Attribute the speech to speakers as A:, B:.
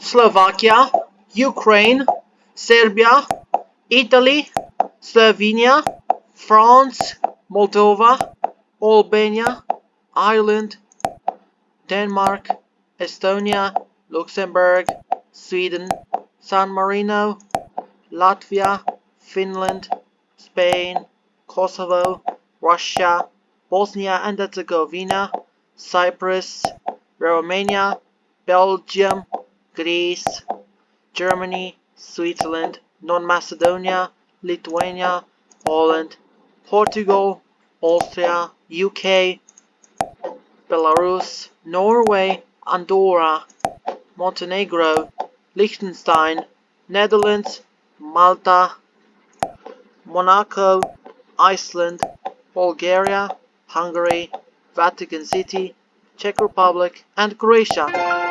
A: Slovakia, Ukraine, Serbia, Italy, Slovenia, France, Moldova, Albania, Ireland, Denmark, Estonia, Luxembourg, Sweden, San Marino, Latvia, Finland, Spain, Kosovo, Russia, Bosnia and Herzegovina, Cyprus, Romania, Belgium, Greece, Germany, Switzerland, North Macedonia, Lithuania, Poland, Portugal, Austria, UK, Belarus, Norway, Andorra, Montenegro, Liechtenstein, Netherlands, Malta, Monaco, Iceland, Bulgaria, Hungary, Vatican City, Czech Republic, and Croatia.